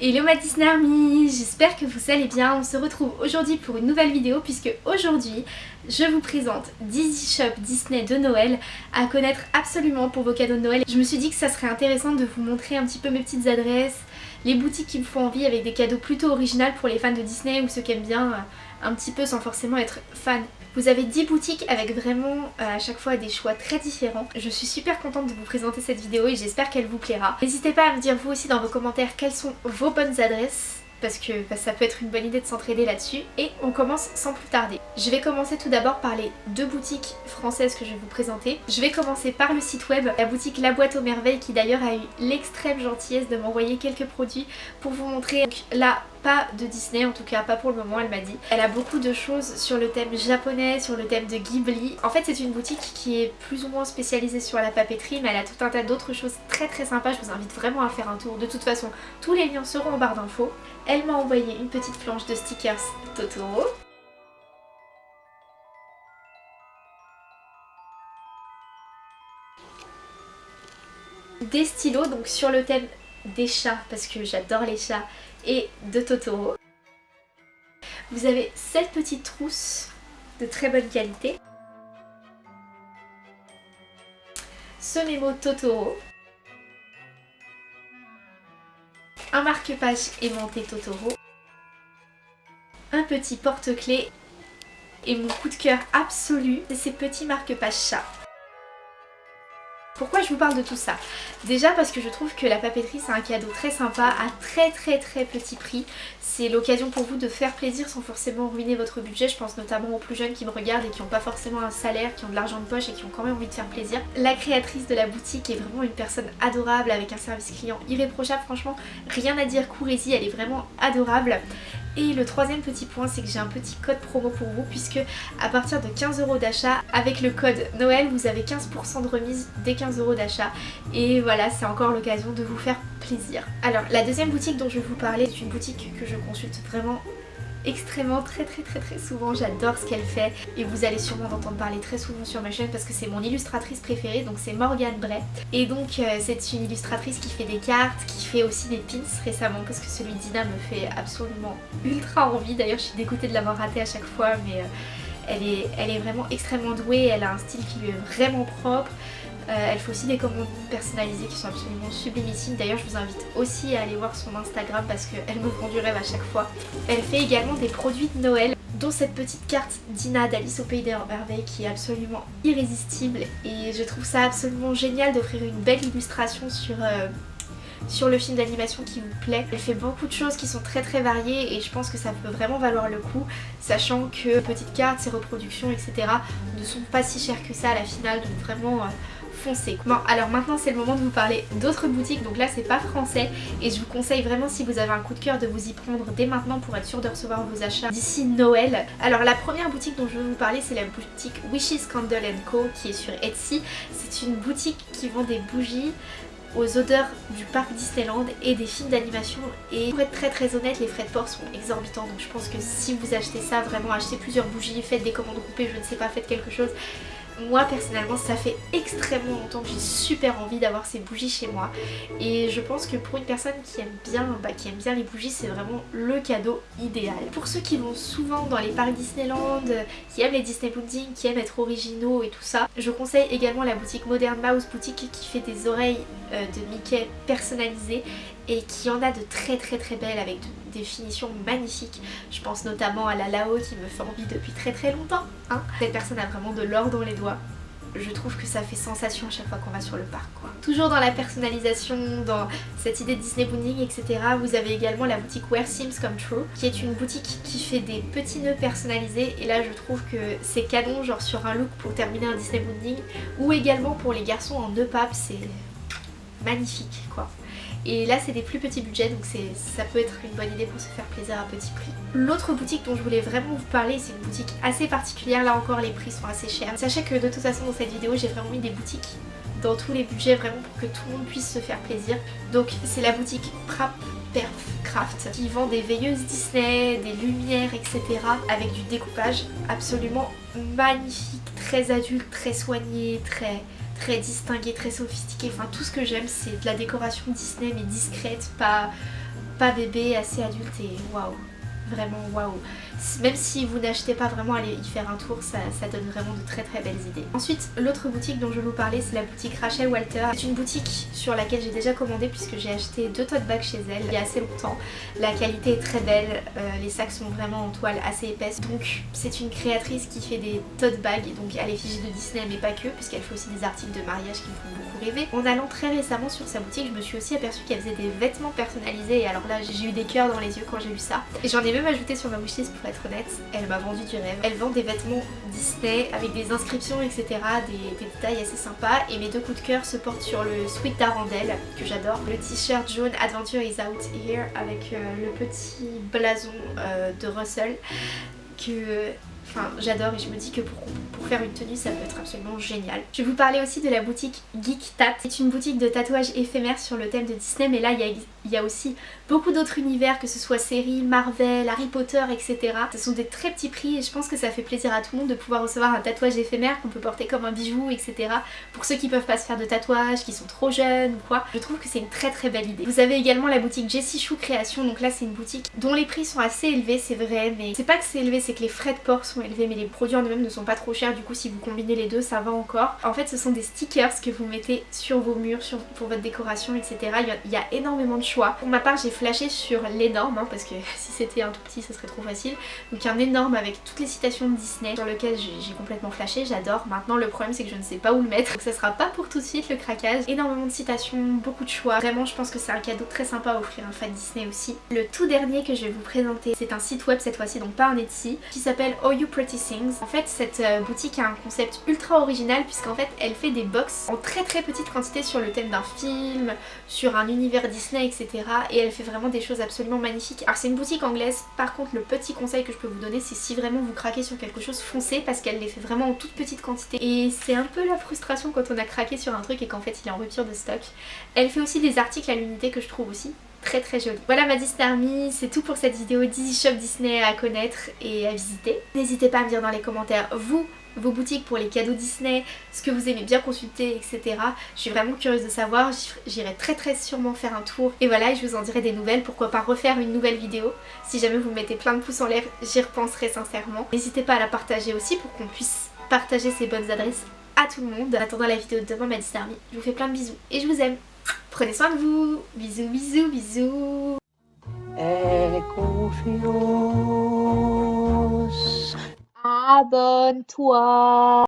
Hello ma Disney Army, j'espère que vous allez bien. On se retrouve aujourd'hui pour une nouvelle vidéo puisque aujourd'hui je vous présente 10 Shop Disney de Noël à connaître absolument pour vos cadeaux de Noël. Je me suis dit que ça serait intéressant de vous montrer un petit peu mes petites adresses, les boutiques qui me font envie avec des cadeaux plutôt originaux pour les fans de Disney ou ceux qui aiment bien euh, un petit peu sans forcément être fan vous avez 10 boutiques avec vraiment euh, à chaque fois des choix très différents. Je suis super contente de vous présenter cette vidéo et j'espère qu'elle vous plaira. N'hésitez pas à me dire vous aussi dans vos commentaires quelles sont vos bonnes adresses parce que bah, ça peut être une bonne idée de s'entraider là-dessus. Et on commence sans plus tarder. Je vais commencer tout d'abord par les deux boutiques françaises que je vais vous présenter. Je vais commencer par le site web, la boutique La Boîte aux Merveilles qui d'ailleurs a eu l'extrême gentillesse de m'envoyer quelques produits pour vous montrer. Donc là, pas de Disney, en tout cas pas pour le moment elle m'a dit. Elle a beaucoup de choses sur le thème japonais, sur le thème de Ghibli. En fait c'est une boutique qui est plus ou moins spécialisée sur la papeterie mais elle a tout un tas d'autres choses très très sympas. Je vous invite vraiment à faire un tour. De toute façon tous les liens seront en barre d'infos. Elle m'a envoyé une petite planche de stickers Totoro. Des stylos donc sur le thème des chats parce que j'adore les chats et de Totoro. Vous avez cette petite trousse de très bonne qualité. Ce mémo Totoro. Un marque-page aimanté Totoro. Un petit porte-clés. Et mon coup de cœur absolu, c'est ces petits marque-pages chats. Pourquoi je vous parle de tout ça? Déjà parce que je trouve que la papeterie c'est un cadeau très sympa à très très très petit prix. C'est l'occasion pour vous de faire plaisir sans forcément ruiner votre budget. Je pense notamment aux plus jeunes qui me regardent et qui n'ont pas forcément un salaire, qui ont de l'argent de poche et qui ont quand même envie de faire plaisir. La créatrice de la boutique est vraiment une personne adorable avec un service client irréprochable. Franchement, rien à dire, courez-y, elle est vraiment adorable. Et le troisième petit point, c'est que j'ai un petit code promo pour vous puisque à partir de 15 euros d'achat, avec le code Noël, vous avez 15% de remise dès 15 euros d'achat. Et voilà, c'est encore l'occasion de vous faire plaisir. Alors, la deuxième boutique dont je vais vous parler est une boutique que je consulte vraiment extrêmement très très très très souvent, j'adore ce qu'elle fait. Et vous allez sûrement en entendre parler très souvent sur ma chaîne parce que c'est mon illustratrice préférée donc c'est Morgane Bray. Et donc euh, c'est une illustratrice qui fait des cartes, qui fait aussi des pins récemment parce que celui d'Ina me fait absolument ultra envie. D'ailleurs je suis dégoûtée de l'avoir raté à chaque fois mais euh, elle, est, elle est vraiment extrêmement douée, elle a un style qui lui est vraiment propre euh, elle fait aussi des commandes personnalisées qui sont absolument sublimissimes. D'ailleurs, je vous invite aussi à aller voir son Instagram parce qu'elle me prend du rêve à chaque fois. Elle fait également des produits de Noël dont cette petite carte d'Ina d'Alice au Pays des Merveilles qui est absolument irrésistible et je trouve ça absolument génial d'offrir une belle illustration sur, euh, le film d'animation qui vous plaît. Elle fait beaucoup de choses qui sont très très variées et je pense que ça peut vraiment valoir le coup sachant que petites cartes, ses reproductions etc ne sont pas si chères que ça à la finale donc vraiment... Euh, Bon alors maintenant c'est le moment de vous parler d'autres boutiques. Donc là c'est pas français. Et je vous conseille vraiment si vous avez un coup de cœur de vous y prendre dès maintenant pour être sûr de recevoir vos achats d'ici Noël. Alors la première boutique dont je vais vous parler c'est la boutique Wishes Candle Co qui est sur Etsy. C'est une boutique qui vend des bougies aux odeurs du parc Disneyland et des films d'animation. Et pour être très très honnête les frais de port sont exorbitants. Donc je pense que si vous achetez ça vraiment achetez plusieurs bougies, faites des commandes groupées, je ne sais pas, faites quelque chose moi personnellement ça fait extrêmement longtemps que j'ai super envie d'avoir ces bougies chez moi et je pense que pour une personne qui aime bien, bah, qui aime bien les bougies c'est vraiment le cadeau idéal. Pour ceux qui vont souvent dans les parcs Disneyland, qui aiment les Disney Pudding, qui aiment être originaux et tout ça, je conseille également la boutique Modern Mouse boutique qui fait des oreilles de Mickey personnalisées et qui en a de très très très belles avec des finitions magnifiques. Je pense notamment à la Lao qui me fait envie depuis très très longtemps. Hein. Cette personne a vraiment de l'or dans les doigts. Je trouve que ça fait sensation à chaque fois qu'on va sur le parc quoi. Toujours dans la personnalisation, dans cette idée de Disney Bonding etc. Vous avez également la boutique Wear Sims Come True qui est une boutique qui fait des petits nœuds personnalisés et là je trouve que c'est canon genre sur un look pour terminer un Disney Bonding ou également pour les garçons en nœud pape c'est magnifique quoi. Et là c'est des plus petits budgets donc ça peut être une bonne idée pour se faire plaisir à petit prix. L'autre boutique dont je voulais vraiment vous parler c'est une boutique assez particulière, là encore les prix sont assez chers. Sachez que de toute façon dans cette vidéo j'ai vraiment mis des boutiques dans tous les budgets vraiment pour que tout le monde puisse se faire plaisir. Donc c'est la boutique Prap Perf Craft qui vend des veilleuses Disney, des lumières etc. avec du découpage absolument magnifique, très adulte, très soigné, très très distingué, très sophistiqué. Enfin tout ce que j'aime c'est de la décoration Disney mais discrète, pas, pas bébé, assez adulte et waouh vraiment waouh. Même si vous n'achetez pas vraiment, aller y faire un tour, ça, donne vraiment de très très belles idées. Ensuite, l'autre boutique dont je vous parler, c'est la boutique Rachel Walter. C'est une boutique sur laquelle j'ai déjà commandé puisque j'ai acheté deux tote bags chez elle il y a assez longtemps. La qualité est très belle, euh, les sacs sont vraiment en toile assez épaisse. Donc c'est une créatrice qui fait des tote bags, donc à l'effigie de Disney mais pas que, puisqu'elle fait aussi des articles de mariage qui me font beaucoup rêver. En allant très récemment sur sa boutique, je me suis aussi aperçue qu'elle faisait des vêtements personnalisés et alors là j'ai eu des cœurs dans les yeux quand j'ai vu ça. Et j'en ai même ajouté sur ma wishlist pour être honnête, elle m'a vendu du rêve. Elle vend des vêtements Disney avec des inscriptions etc, des, détails assez sympas et mes deux coups de cœur se portent sur le Sweet d'Arandelle que j'adore, le t-shirt jaune Adventure is out here avec euh, le petit blason euh, de Russell que j'adore et je me dis que pour, pour, faire une tenue, ça peut être absolument génial. Je vais vous parler aussi de la boutique Geek Tat. C'est une boutique de tatouages éphémères sur le thème de Disney, mais là, il y a, il y a aussi beaucoup d'autres univers, que ce soit séries, Marvel, Harry Potter, etc. Ce sont des très petits prix et je pense que ça fait plaisir à tout le monde de pouvoir recevoir un tatouage éphémère qu'on peut porter comme un bijou, etc. Pour ceux qui peuvent pas se faire de tatouage, qui sont trop jeunes ou quoi, je trouve que c'est une très très belle idée. Vous avez également la boutique Jessie Chou Création, donc là c'est une boutique dont les prix sont assez élevés, c'est vrai, mais c'est pas que c'est élevé, c'est que les frais de port sont élevés, mais les produits en eux-mêmes ne sont pas trop chers, du coup si vous combinez les deux, ça va encore. En fait, ce sont des stickers que vous mettez sur vos murs, pour votre décoration, etc. Il y, a, énormément de Pour ma part, j'ai flashé sur l'énorme, hein, parce que si c'était un tout petit, ça serait trop facile. Donc un énorme avec toutes les citations de Disney sur lequel j'ai complètement flashé, j'adore. Maintenant, le problème, c'est que je ne sais pas où le mettre, donc ça sera pas pour tout de suite le craquage. Énormément de citations, beaucoup de choix. Vraiment, je pense que c'est un cadeau très sympa à offrir un fan Disney aussi. Le tout dernier que je vais vous présenter, c'est un site web cette fois-ci, donc pas un Etsy, qui s'appelle Oh You Pretty Things. En fait, cette euh, boutique a un concept ultra original puisqu'en fait, elle fait des box en très très petite quantité sur le thème d'un film, sur un univers Disney, etc. Et elle fait vraiment des choses absolument magnifiques. Alors c'est une boutique anglaise, par contre le petit conseil que je peux vous donner c'est si vraiment vous craquez sur quelque chose, foncez parce qu'elle les fait vraiment en toute petite quantité. Et c'est un peu la frustration quand on a craqué sur un truc et qu'en fait il est en rupture de stock. Elle fait aussi des articles à l'unité que je trouve aussi très très joli. Voilà ma Disney Army, c'est tout pour cette vidéo Disney Shop Disney à connaître et à visiter. N'hésitez pas à me dire dans les commentaires vous vos boutiques pour les cadeaux Disney, ce que vous aimez bien consulter, etc. Je suis vraiment curieuse de savoir, j'irai très très sûrement faire un tour. Et voilà, je vous en dirai des nouvelles, pourquoi pas refaire une nouvelle vidéo. Si jamais vous mettez plein de pouces en l'air, j'y repenserai sincèrement. N'hésitez pas à la partager aussi pour qu'on puisse partager ces bonnes adresses à tout le monde. En attendant la vidéo de demain, ma Disney Army, je vous fais plein de bisous et je vous aime. Prenez soin de vous. Bisous, bisous, bisous. Et confiance. abenteuer.